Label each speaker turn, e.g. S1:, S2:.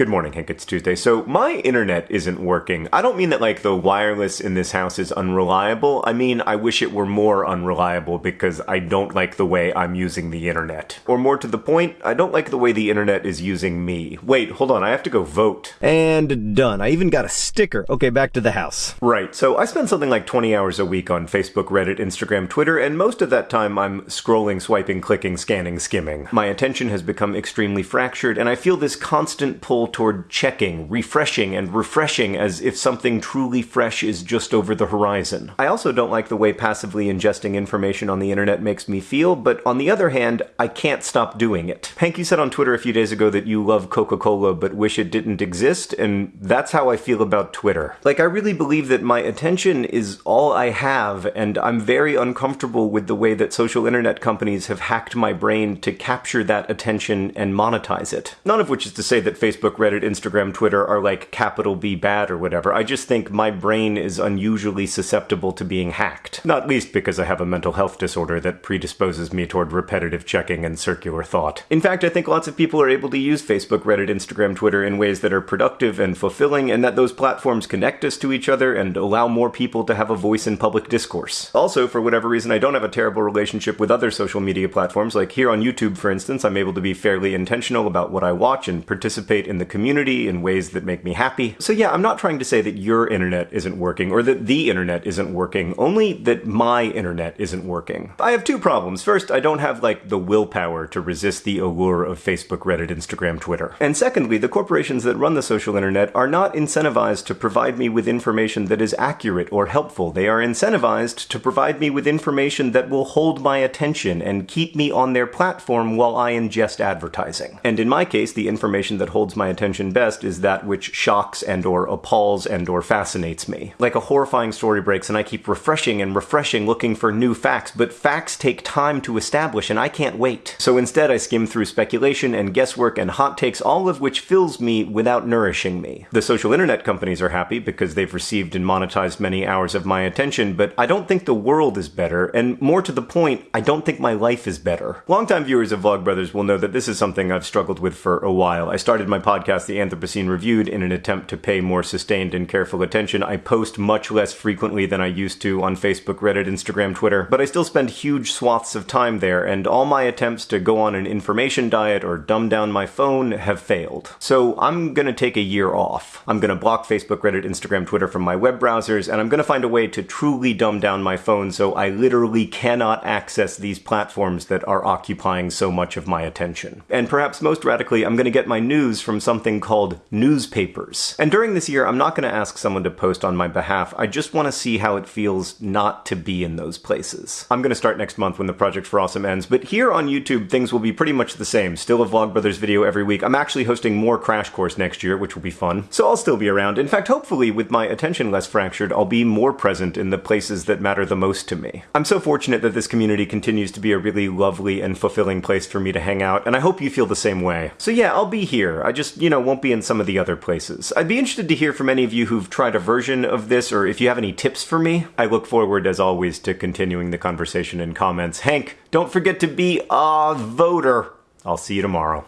S1: Good morning, Hank. It's Tuesday. So, my internet isn't working. I don't mean that, like, the wireless in this house is unreliable. I mean, I wish it were more unreliable because I don't like the way I'm using the internet. Or more to the point, I don't like the way the internet is using me. Wait, hold on, I have to go vote.
S2: And done. I even got a sticker. Okay, back to the house.
S1: Right, so I spend something like 20 hours a week on Facebook, Reddit, Instagram, Twitter, and most of that time I'm scrolling, swiping, clicking, scanning, skimming. My attention has become extremely fractured, and I feel this constant pull toward checking, refreshing, and refreshing as if something truly fresh is just over the horizon. I also don't like the way passively ingesting information on the internet makes me feel, but on the other hand, I can't stop doing it. Hank, you said on Twitter a few days ago that you love Coca Cola but wish it didn't exist, and that's how I feel about Twitter. Like, I really believe that my attention is all I have, and I'm very uncomfortable with the way that social internet companies have hacked my brain to capture that attention and monetize it. None of which is to say that Facebook, Reddit, Instagram, Twitter are like capital B bad or whatever. I just think my brain is unusually susceptible to being hacked. Not least because I have a mental health disorder that predisposes me toward repetitive checking and circular thought. In fact, I think lots of people are able to use Facebook, Reddit, Instagram, Twitter in ways that are productive and fulfilling, and that those platforms connect us to each other and allow more people to have a voice in public discourse. Also, for whatever reason, I don't have a terrible relationship with other social media platforms. Like here on YouTube, for instance, I'm able to be fairly intentional about what I watch and participate in the community in ways that make me happy. So yeah, I'm not trying to say that your internet isn't working or that the internet isn't working, only that my internet isn't working. I have two problems. First, I don't have like the willpower to resist the allure of Facebook, Reddit, Instagram, Twitter. And secondly, the corporations that run the social internet are not incentivized to provide me with information that is accurate or helpful. They are incentivized to provide me with information that will hold my attention and keep me on their platform while I ingest advertising. And in my case, the information that holds my attention best is that which shocks and or appalls and or fascinates me. Like a horrifying story breaks and I keep refreshing and refreshing looking for new facts, but facts take time to establish and I can't wait. So instead I skim through speculation and guesswork and hot takes, all of which fills me without nourishing me. The social internet companies are happy because they've received and monetized many hours of my attention, but I don't think the world is better, and more to the point, I don't think my life is better. Longtime viewers of Vlogbrothers will know that this is something I've struggled with for a while. I started my podcast, The Anthropocene Reviewed, in an attempt to pay more sustained and careful attention. I post much less frequently than I used to on Facebook, Reddit, Instagram, Twitter, but I still spend huge swaths of time there, and all my attempts to go on an information diet or dumb down my phone have failed. So I'm gonna take a year off. I'm gonna block Facebook, Reddit, Instagram, Twitter from my web browsers, and I'm gonna find a way to truly dumb down my phone so I literally cannot access these platforms that are occupying so much of my attention. And perhaps most radically, I'm gonna get my news from something called newspapers. And during this year, I'm not gonna ask someone to post on my behalf, I just wanna see how it feels not to be in those places. I'm gonna start next month when the Project for Awesome ends, but here on YouTube, things will be pretty much the same. Still a Vlogbrothers video every week. I'm actually hosting more Crash Course next year, which will be fun. So I'll still be around. In fact, hopefully, with my attention less fractured, I'll be more present in the places that matter the most to me. I'm so fortunate that this community continues to be a really lovely and fulfilling place for me to hang out, and I hope you feel the same way. So yeah, I'll be here. I just, you know, won't be in some of the other places. I'd be interested to hear from any of you who've tried a version of this, or if you have any tips for me. I look forward, as always, to continuing the conversation in comments. Hank, don't forget to be a voter. I'll see you tomorrow.